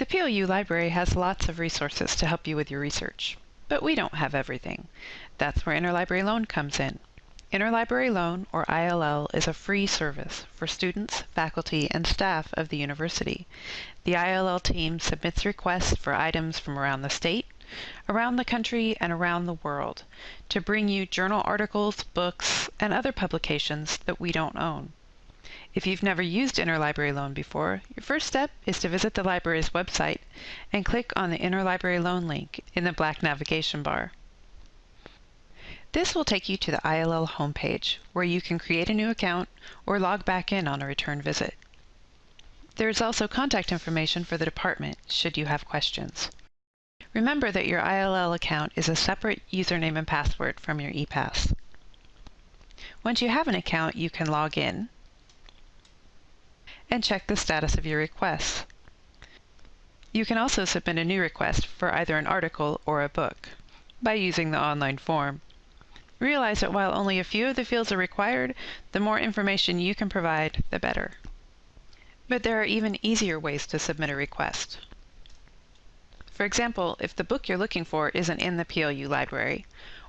The PLU library has lots of resources to help you with your research, but we don't have everything. That's where Interlibrary Loan comes in. Interlibrary Loan, or ILL, is a free service for students, faculty, and staff of the university. The ILL team submits requests for items from around the state, around the country, and around the world to bring you journal articles, books, and other publications that we don't own. If you've never used Interlibrary Loan before, your first step is to visit the library's website and click on the Interlibrary Loan link in the black navigation bar. This will take you to the ILL homepage, where you can create a new account or log back in on a return visit. There is also contact information for the department should you have questions. Remember that your ILL account is a separate username and password from your ePass. Once you have an account, you can log in and check the status of your requests. You can also submit a new request for either an article or a book by using the online form. Realize that while only a few of the fields are required, the more information you can provide, the better. But there are even easier ways to submit a request. For example, if the book you're looking for isn't in the PLU library,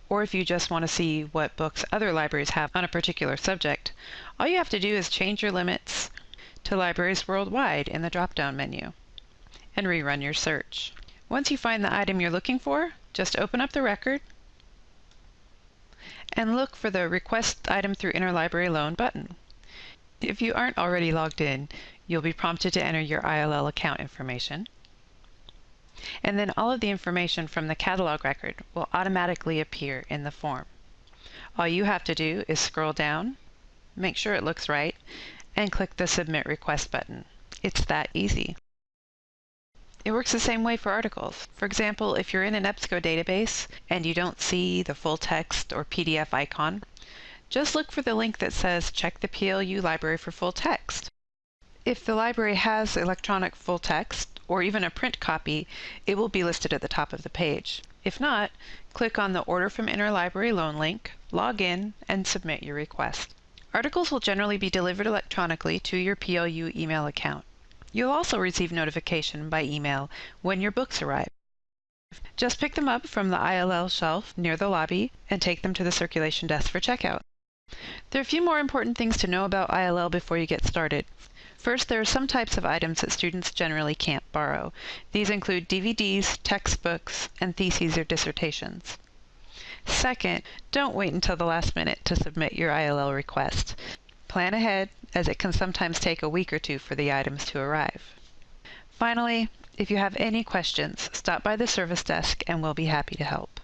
or if you just want to see what books other libraries have on a particular subject, all you have to do is change your limits to Libraries Worldwide in the drop-down menu and rerun your search. Once you find the item you're looking for, just open up the record and look for the Request Item through Interlibrary Loan button. If you aren't already logged in, you'll be prompted to enter your ILL account information. And then all of the information from the catalog record will automatically appear in the form. All you have to do is scroll down, make sure it looks right, and click the Submit Request button. It's that easy. It works the same way for articles. For example, if you're in an EBSCO database and you don't see the full text or PDF icon, just look for the link that says check the PLU library for full text. If the library has electronic full text or even a print copy, it will be listed at the top of the page. If not, click on the Order from Interlibrary Loan link, log in, and submit your request. Articles will generally be delivered electronically to your PLU email account. You'll also receive notification by email when your books arrive. Just pick them up from the ILL shelf near the lobby and take them to the circulation desk for checkout. There are a few more important things to know about ILL before you get started. First, there are some types of items that students generally can't borrow. These include DVDs, textbooks, and theses or dissertations. Second, don't wait until the last minute to submit your ILL request. Plan ahead, as it can sometimes take a week or two for the items to arrive. Finally, if you have any questions, stop by the service desk and we'll be happy to help.